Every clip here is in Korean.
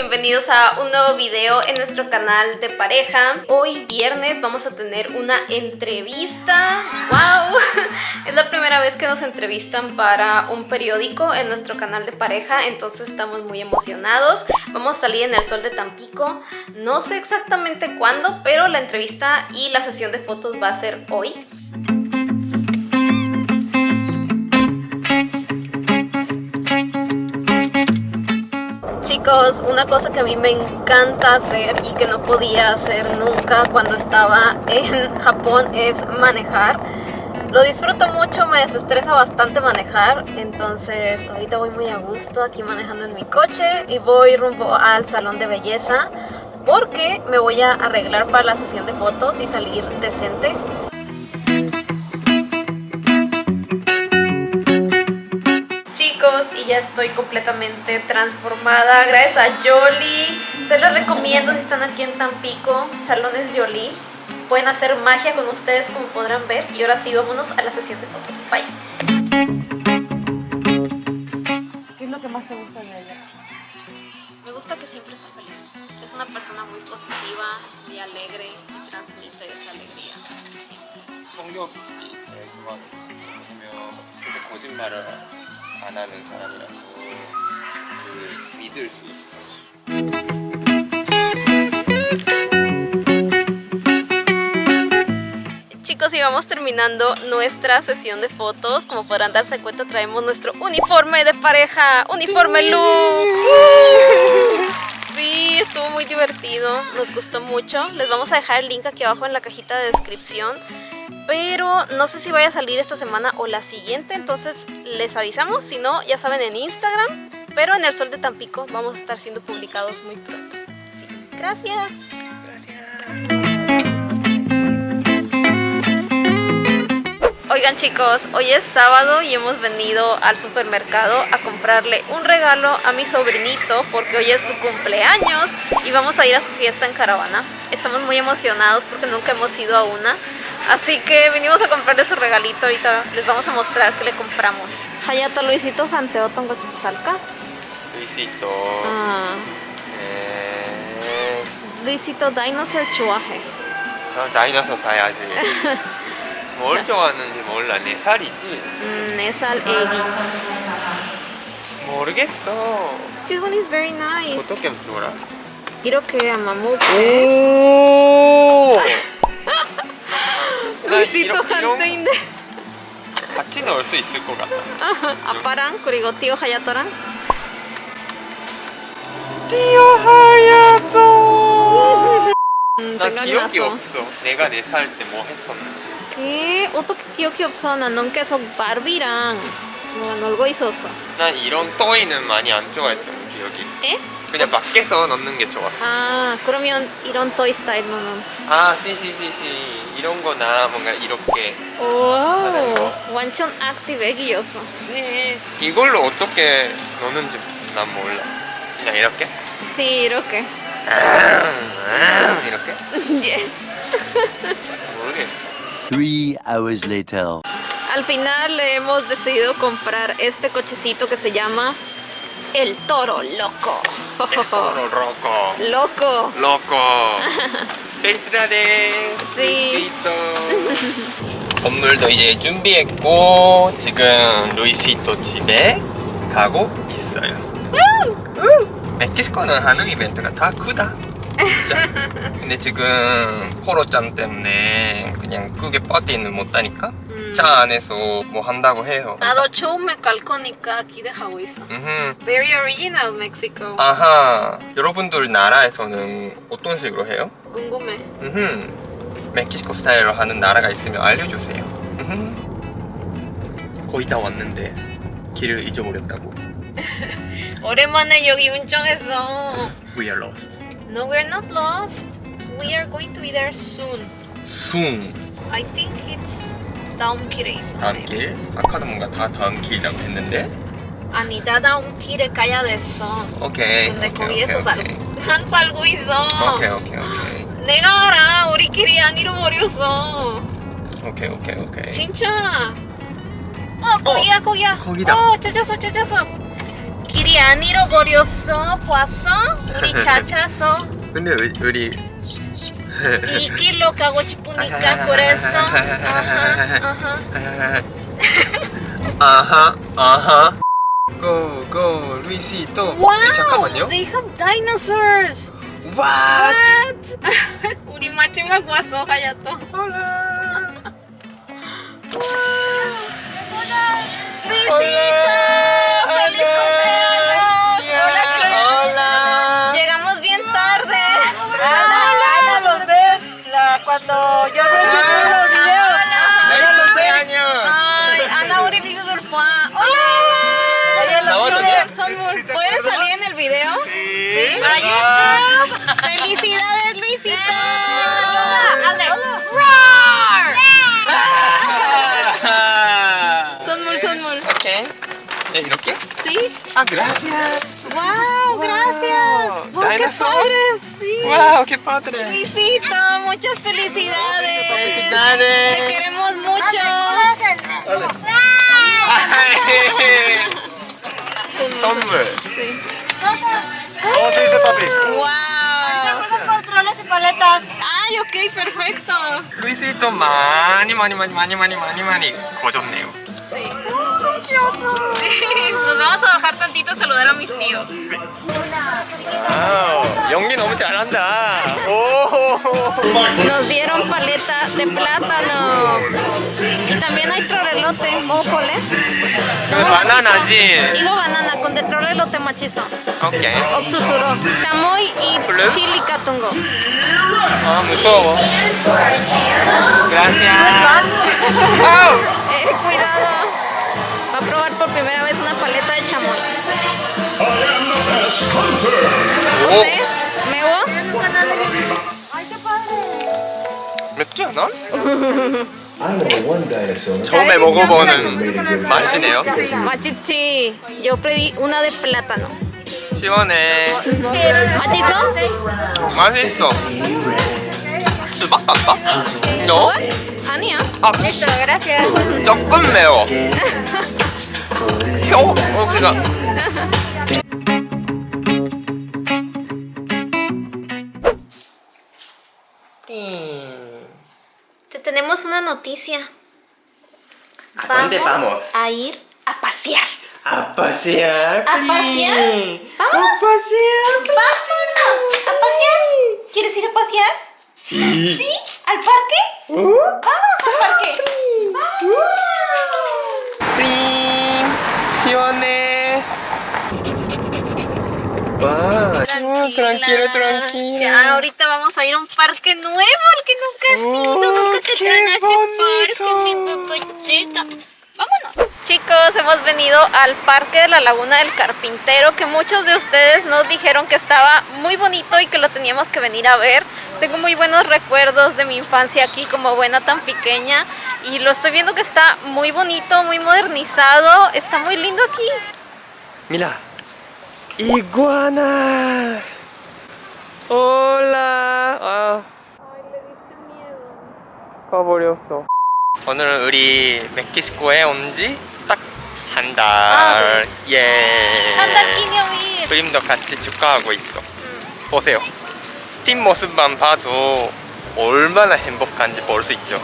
bienvenidos a un nuevo video en nuestro canal de pareja. Hoy viernes vamos a tener una entrevista. ¡Wow! Es la primera vez que nos entrevistan para un periódico en nuestro canal de pareja Entonces estamos muy emocionados. Vamos a salir en el sol de Tampico. No sé exactamente cuándo, pero la entrevista y la sesión de fotos va a ser hoy Una cosa que a mí me encanta hacer y que no podía hacer nunca cuando estaba en Japón es manejar. Lo disfruto mucho, me desestresa bastante manejar, entonces ahorita voy muy a gusto aquí manejando en mi coche y voy rumbo al salón de belleza porque me voy a arreglar para la sesión de fotos y salir decente. Y ya estoy completamente transformada gracias a Jolie. Se los recomiendo si están aquí en Tampico, Salones Jolie. Pueden hacer magia con ustedes como podrán ver. Y ahora sí, vámonos a la sesión de fotos. Bye. ¿Qué es lo que más te gusta de ella? Me gusta que siempre está feliz. Es una persona muy positiva, muy alegre y transmite esa alegría. Siempre 안 하는 사람이라서 그 믿을 수 있어. Chicos, y vamos terminando nuestra sesión de fotos. Como podrán darse cuenta, traemos nuestro uniforme de pareja. ¡Uniforme look! Sí, estuvo muy divertido. Nos gustó mucho. Les vamos a dejar el link aquí abajo en la cajita de descripción pero no sé si vaya a salir esta semana o la siguiente, entonces les avisamos, si no, ya saben en Instagram, pero en el Sol de Tampico vamos a estar siendo publicados muy pronto. Sí, gracias. Oigan chicos, hoy es sábado y hemos venido al supermercado a comprarle un regalo a mi sobrinito porque hoy es su cumpleaños y vamos a ir a su fiesta en caravana. Estamos muy emocionados porque nunca hemos ido a una Así que vinimos a comprarle su regalito. Ahorita les vamos a mostrar qué le compramos. Hayato Luisito Janteo Tongo Chupsalka. Luisito. Ah. Eh... Luisito Dinosaur 좋아해. 저 다이너서 사야지. 뭘 좋아하는지 몰라. 네 살이지? 음, 네살 애기. 모르겠어. This one is very nice. 어떻게 놀아? 이렇게 아마 뭐 오! 루이시토 한테인데. 같이 넣을 수 있을 것 같아 아빠랑 그리고 티오 하야토랑. 티오 하야토! 음, 나 기억이 없어. 내가 4살 때 뭐 했었는지 에? 어떻게 기억이 없어? 나는 계속 바비랑 뭐 놀고 있었어. 난 이런 또이는 많이 안 좋아했던 기억이 있어. 에? 그냥 밖에서 넣는 게 좋았어 아 그러면 이런 토이 스타일로는 아 씨씨씨씨 이런 거나 뭔가 이렇게 오 완전 액티브 애기였어 씨 이걸로 어떻게 넣는지 난 몰라 그냥 이렇게? Sí, 이렇게 이렇게? yes 모르겠어 Three hours later. Al final le hemos decidido comprar este cochecito que se llama El Toro Loco. El Toro Loco. Loco. Loco. 펠스라데. Sí. 선물도 이제 준비했고 지금 루이시토 집에 가고 있어요. 멕시코는 하는 이벤트가 다 크다. 진짜. 근데 지금 코로짱 때문에 그냥 크게 파티는 못하니까 음. 차 안에서 뭐 한다고 해요. 나도 처음에 갈 거니까 기대하고 있어. 음흠. Very original Mexico. 아하. 여러분들 나라에서는 어떤 식으로 해요? 궁금해. 음흠. 멕시코 스타일로 하는 나라가 있으면 알려주세요. 음흠. 거의 다 왔는데 길을 잊어버렸다고. 오랜만에 여기 운전했어. We are lost. No, we're not lost. We are going to be there soon. Soon. I think it's 다음 길에 있어. 다음 길? 아까도 뭔가 다 다음 길이라고 했는데? 아니, 다 다음 길에 가야 됐어. 오케이. 근데 오케이, 거기에서 오케이, 살, 오케이. 안 살고 있어. 오케이 오케이 오케이. 내가 알아. 우리끼리 안 잃어버렸어. 오케이 오케이 오케이. 진짜. 어, 거기야, 거기야. 거기다. 어, 찾았어, 찾았어. 길이 안 잃어버렸어 봤어? 우리 찾았어 근데 우리, 우리 이 길로 가고 싶으니까 그랬어 아하 아하 아하 아하 go go Luisito wow 잠깐만요 they have dinosaurs What? What? 우리 마지막 왔어 하야토 Hola Luisito feliz cumpleaños cuando yo veo los videos. Ella los ve. cumpleaños Ay, Ana 우리 비교들 봐. Hola. Ella los 나와도 ve. 돼? Sonmur, ¿puedes salir en el video? Sí. Para YouTube. Felicidades, Luisito. Ale. Roar. Sonmur, Sonmur. 오케이 네, 이렇게? Sí. 아 gracias Wow, gracias. Wow. Oh, qué Dinosaur. padre, sí. 와우 qué padre Luisito, muchas felicidades. Felicidades. Te queremos mucho. 선물 Sí. ¿Cómo se dice papi? Wow. Unos controles y paletas. Ay, ok, perfecto. 루이시또 많이 많이 많이 많이 많이 많이 많이 거졌네요 Sí. Sí. Nos vamos a bajar tantito a saludar a mis tíos. 와우 연기 너무 잘한다 오 Nos dieron paleta de plátano. Y también hay trorelote. Mójole. 바나나지 Digo banana con de trorelote machizo. 오케이 Oxusuro. Tamoy y ¿Blue? chili catungo. 아 무서워 gracias Una paleta de chamoy. 오 ¿Eh? ¿Mego? 맵지 않아? I know one dinosaur. 처음에 먹어보는 맛이네요 Machichi. Yo pedí una de plátano. 시원해 ¿Machizo? 맛있어 수박 같다? 너? 아니야. 아. 조금 매워 혀 여기가 Te tenemos una noticia. ¿A dónde vamos? a ir a pasear. A pasear ¿A pasear? ¡Vamos! A pasear ¡Vámonos! ¿A pasear? ¿Quieres ir a pasear? Sí. ¿Sí? ¿Al parque? ¡Vamos al parque! 프 와 tranquilo tranquilo Ya, ahorita vamos a ir a un parque nuevo al que nunca has ido. Oh, nunca te traen a este parque, mi papachita. Vámonos. Chicos, hemos venido al parque de la Laguna del Carpintero, que muchos de ustedes nos dijeron que estaba muy bonito y que lo teníamos que venir a ver. Tengo muy buenos recuerdos de mi infancia aquí como buena tan pequeña y lo estoy viendo que está muy bonito, muy modernizado, está muy lindo aquí. Mira 이구아나. 올라. 아 가버렸어. 오늘은 우리 멕시코에 온 지 딱 한 달. 예. 한달 기념일. 그림도 같이 축하하고 있어. 보세요. 팀 모습만 봐도 얼마나 행복한지 볼 수 있죠.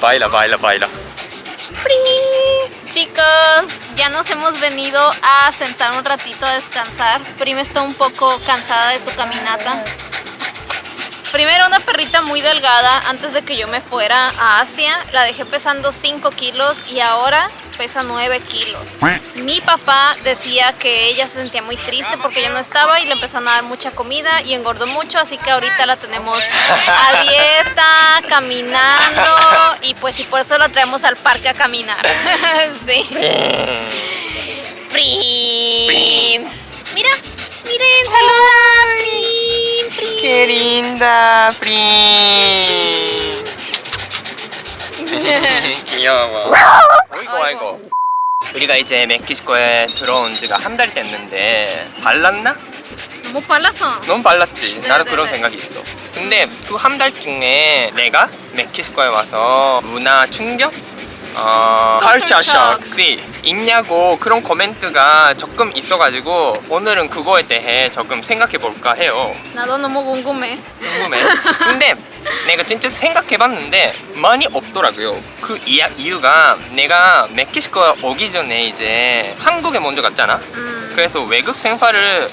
바일라 바일라 바일라 Chicos, ya nos hemos venido a sentar un ratito a descansar. Prim está un poco cansada de su caminata. Primero una perrita muy delgada antes de que yo me fuera a Asia. La dejé pesando 5 kilos y ahora pesa 9 kilos. Mi papá decía que ella se sentía muy triste porque yo no estaba y le empezaron a dar mucha comida y engordó mucho. Así que ahorita la tenemos a dieta, caminando y pues y por eso la traemos al parque a caminar. sí. Prim. Mira, miren, saluda. Prim. ¡Qué linda, 프림! 귀여워. 어이구, 아이고. 우리가 이제 멕시코에 들어온 지가 한 달 됐는데 발랐나? 너무 빨라서. 너무 발랐지. 나도 네, 그런 네. 생각이 있어. 근데 그 한 달 중에 내가 멕시코에 와서 문화 충격? 어, Culture shock이 있냐고 그런 코멘트가 조금 있어가지고 오늘은 그거에 대해 조금 생각해 볼까 해요. 나도 너무 궁금해. 궁금해. 근데 내가 진짜 생각해봤는데 많이 없더라고요. 그 이야, 이유가 내가 멕시코 오기 전에 이제 한국에 먼저 갔잖아. 음. 그래서 외국 생활을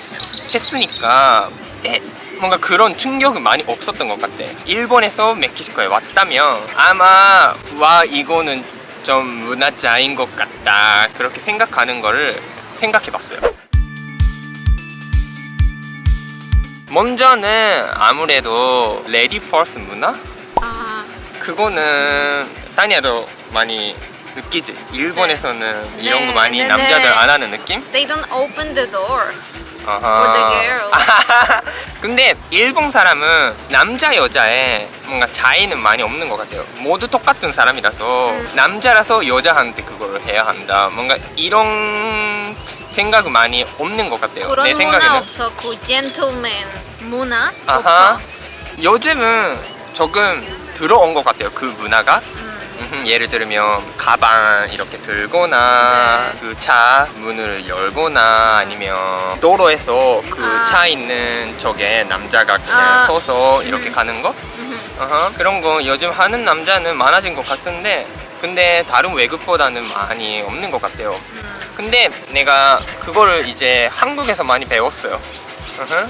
했으니까 에, 뭔가 그런 충격은 많이 없었던 것 같아. 일본에서 멕시코에 왔다면 아마 와 이거는 좀 문화 차이인 것 같다 그렇게 생각하는 거를 생각해 봤어요. 먼저는 아무래도 lady first 문화? 아, 그거는 다니아도 많이 느끼지. 일본에서는 이런 거 네, 많이 네, 남자들 네. 안 하는 느낌? they don't open the door. Girls. 근데 일본 사람은 남자 여자에 뭔가 차이는 많이 없는 것 같아요. 모두 똑같은 사람이라서 음. 남자라서 여자한테 그걸 해야 한다. 뭔가 이런 생각은 많이 없는 것 같아요. 그런 내 문화 생각에는. 없어. 그 젠틀맨 문화 아하. 없어. 요즘은 조금 들어온 것 같아요. 그 문화가. 음. 음흠, 예를 들면 가방 이렇게 들거나 네. 그차 문을 열거나 아니면 도로에서 그 아. 차 있는 쪽에 남자가 그냥 아. 서서 이렇게 음. 가는 거 음. 어허, 그런 거 요즘 하는 남자는 많아진 것 같은데 근데 다른 외국보다는 많이 없는 것 같아요 음. 근데 내가 그거를 이제 한국에서 많이 배웠어요 어허.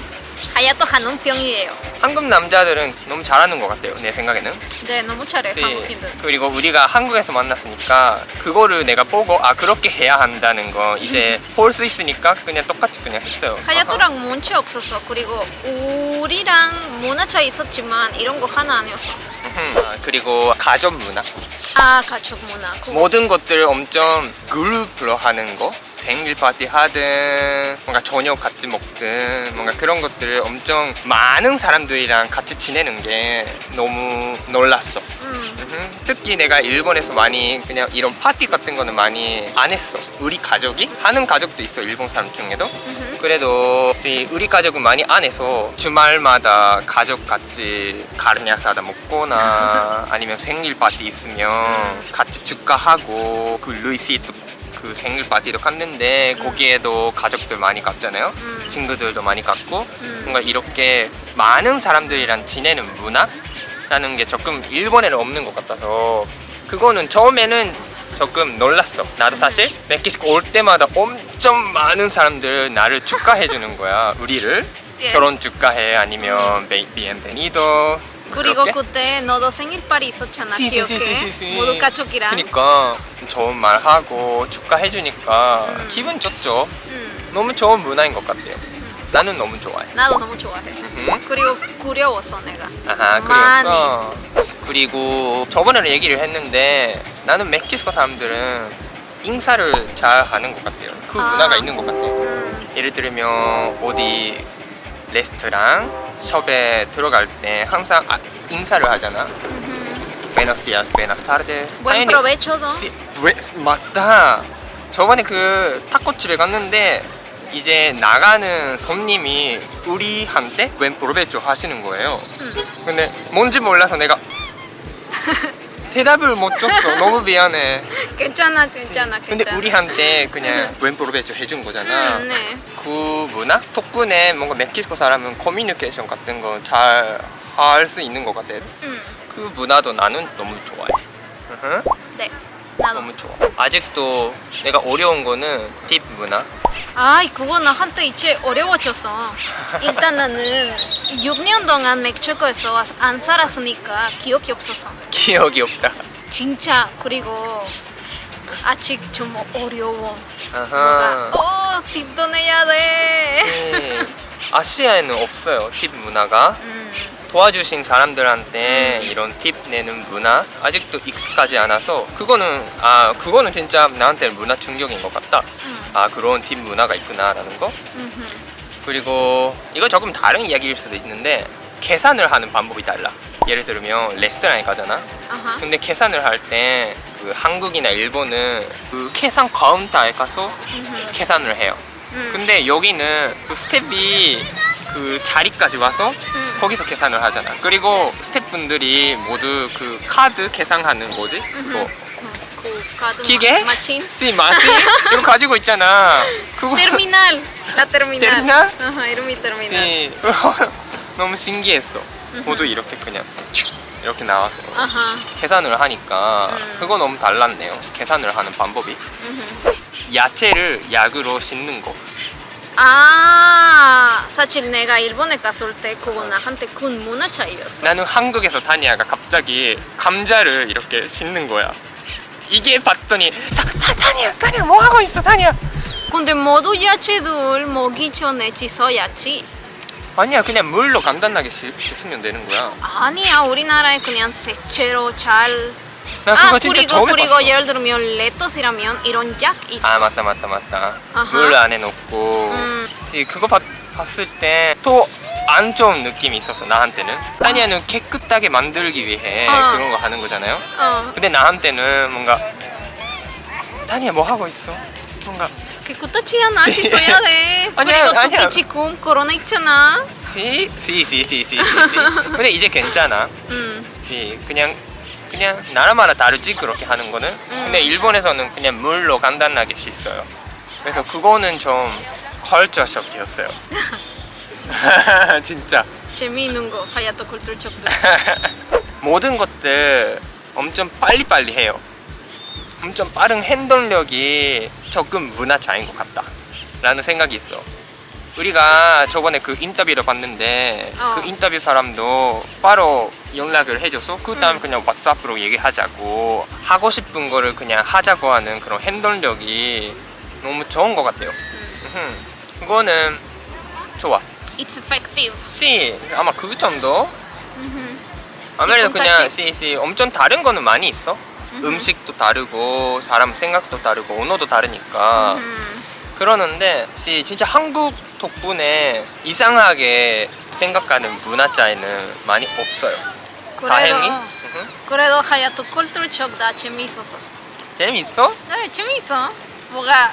하야토 한운병이에요. 한국 남자들은 너무 잘하는 것 같아요 내 생각에는 네, 너무 잘해 네. 한국인들. 그리고 우리가 한국에서 만났으니까 그거를 내가 보고 아 그렇게 해야 한다는 거 이제 볼 수 있으니까 그냥 똑같이 그냥 했어요. 하야토랑 문제 없었어. 그리고 우리랑 문화 차이 있었지만 이런 거 하나 아니었어. 아, 그리고 가족 문화 아 가족 문화. 모든 것들 엄청 그룹으로 하는 거 생일 파티 하든 뭔가 저녁 같이 먹든 뭔가 그런 것들을 엄청 많은 사람들이랑 같이 지내는 게 너무 놀랐어. 음. 특히 내가 일본에서 많이 그냥 이런 파티 같은 거는 많이 안 했어. 우리 가족이 하는 가족도 있어 일본 사람 중에도. 음흠. 그래도 우리 가족은 많이 안 해서 주말마다 가족 같이 가르냐 사다 먹거나 아니면 생일 파티 있으면 같이 축하하고 그 루이시도 그 생일 파티도 갔는데 거기에도 가족들 많이 갔잖아요. 음. 친구들도 많이 갔고 음. 뭔가 이렇게 많은 사람들이랑 지내는 문화라는 게 조금 일본에는 없는 것 같아서 그거는 처음에는 조금 놀랐어. 나도 사실 멕시코 올 때마다 엄청 많은 사람들 나를 축하해 주는 거야. 우리를 예. 결혼 축하해 아니면 베- 비엔베니도 그리고? 그때 너도 생일파티 있었잖아. 시, 시, 기억해? 시, 시, 시. 모두 가족이랑. 그러니까 좋은 말 하고 축하해 주니까 음. 기분 좋죠. 음. 너무 좋은 문화인 것 같아요. 나는 너무 좋아해. 나도 너무 좋아해. 음. 그리고 구려웠어 내가. 아하 그랬어 그리고 저번에 얘기를 했는데 나는 멕시코 사람들은 인사를 잘 하는 것 같아요 그 아. 문화가 있는 것 같아요 음. 예를 들면 어디 레스토랑 숍에 들어갈 때 항상 아, 인사를 하잖아. Buenos días, buenas tardes Buen. 시- 브레- 맞다 저번에 그 타코집에 갔는데 이제 나가는 손님이 우리한테 웬 프로베초 하시는 거예요 음. 근데 뭔지 몰라서 내가 대답을 못 줬어 너무 미안해 괜찮아 괜찮아 근데 괜찮아. 우리한테 그냥 웬 프로베초 해준 거잖아 음, 네. 그 문화 덕분에 뭔가 멕시코 사람은 커뮤니케이션 같은 거 잘 할 수 있는 것 같아 음. 그 문화도 나는 너무 좋아해. 네. 나도. 너무 좋아. 아직도 내가 어려운 거는 팁 문화. 아, 그거 나한테 이제 어려워졌어. 일단 나는 6년 동안 멕시코에서 안 살았으니까 기억이 없었어. 기억이 없다. 진짜 그리고 아직 좀 어려워. 아하. 어, 팁도 내야 돼. 네. 아시아에는 없어요 팁 문화가. 음, 도와주신 사람들한테 이런 팁 내는 문화 아직도 익숙하지 않아서 그거는 아 그거는 진짜 나한테 문화 충격인 것 같다. 음, 아 그런 팁 문화가 있구나라는 거. 음흠. 그리고 이거 조금 다른 이야기일 수도 있는데 계산을 하는 방법이 달라. 예를 들면 레스토랑에 가잖아. 아하. 근데 계산을 할 때 그 한국이나 일본은 그 계산 카운터에 가서 음흠. 계산을 해요. 음. 근데 여기는 그 스텝이 그 자리까지 와서 음. 거기서 계산을 하잖아. 그리고 스텝분들이 모두 그 카드 계산하는 뭐지? 그거 음, 그 카드 기계? 마침. 씨 마시 이거 가지고 있잖아. 그거. Terminal? Ajá, era mi terminal. 씨 너무 신기했어. 모두 이렇게 그냥 슉 이렇게 나와서 Ajá. 계산을 하니까 음. 그거 너무 달랐네요. 계산을 하는 방법이. 야채를 약으로 씻는 거. 아, 사실 내가 일본에 갔을 때 그거 나한테 큰 문화 차이였어. 나는 한국에서 다니아가 갑자기 감자를 이렇게 씻는 거야. 이게 봤더니 다, 다, 다니야, 다니야 뭐 하고 있어, 다니야. 근데 모두 야채들 먹기 전에 씻어야지. 아니야, 그냥 물로 간단하게 씻, 씻으면 되는 거야. 아니야, 우리나라에 그냥 세채로 잘. 나 아, 그거 진짜 그리고 그리고 해봤어. 예를 들면 레터스라면 이런 약 있어. 아 맞다 맞다 맞다. 아하. 물 안에 넣고. 음. 이 그거 봤, 봤을 때 또 안 좋은 느낌이 있었어 나한테는. 다니아는 깨끗하게 만들기 위해 어. 그런 거 하는 거잖아요. 어, 근데 나한테는 뭔가 다니야 뭐 하고 있어? 뭔가 깨끗하지 않아? 씻어야 돼. 아니야, 그리고 아니야. 특히 지금 코로나 있잖아. 시, 시, 시, 시, 시, 시, 시. 근데 이제 괜찮아. 음. 시, 그냥 그냥 나라마다 다르지 그렇게 하는 거는. 근데 일본에서는 그냥 물로 간단하게 씻어요. 그래서 그거는 좀 컬처 쇼크였어요. 진짜 재미있는 거 하야토 쿨tura 쇼크. 모든 것들 엄청 빨리빨리 해요. 엄청 빠른 행동력이 조금 문화 차이인 것 같다. 라는 생각이 있어. 우리가 저번에 그 인터뷰를 봤는데 어. 그 인터뷰 사람도 바로 연락을 해줘서 그 다음에 그냥 왓츠업으로 얘기하자고 하고 싶은 거를 그냥 하자고 하는 그런 행동력이 너무 좋은 것 같아요. 음흠. 그거는 좋아. It's effective. 씨 아마 그 정도? 아무래도 그냥? 씨, 씨 엄청 다른 거는 많이 있어. 음식도 다르고 사람 생각도 다르고 언어도 다르니까 음. 그러는데 씨 진짜 한국 덕분에 이상하게 생각하는 문화 차이는 많이 없어요. 다행히. 그래도 음흠. 그래도 하야토 쇼크 다 재미있었어. 재밌어? 네, 재미있어. 뭐가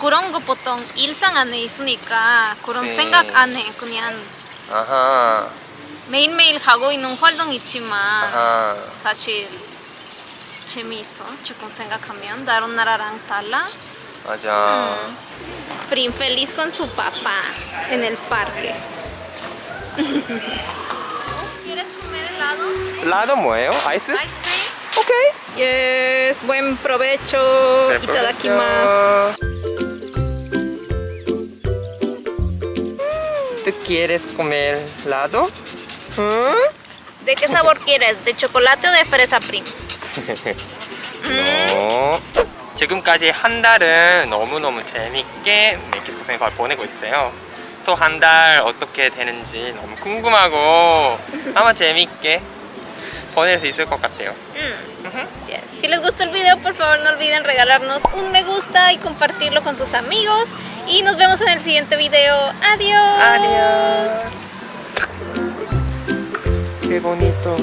그런 거 보통 일상 안에 있으니까 그런 네. 생각 안 해. 그냥 아하. 매일매일 하고 있는 활동 있지만 아하. 사실 재미있어. 조금 생각하면 다른 나라랑 달라. 맞아. Prim feliz con su papá en el parque. ¿Quieres comer helado? 라도 뭐예요? 아이스? Ice cream? 오케이. Yes, buen provecho. Itadakimasu. ¿Tú quieres comer helado? ¿Mm? ¿De qué sabor quieres? ¿De chocolate o de fresa prim? 어, 지금까지 한 달은 너무너무 재밌게 멕시코 생활 보내고 있어요. 또 한 달 어떻게 되는지 너무 궁금하고 아마 재밌게 보낼 수 있을 것 같아요. Mm. Yes. Si les gustó el video, por favor no olviden regalarnos un me gusta y compartirlo con sus amigos. Y nos vemos en el siguiente video. Adiós. Adiós. Qué bonito.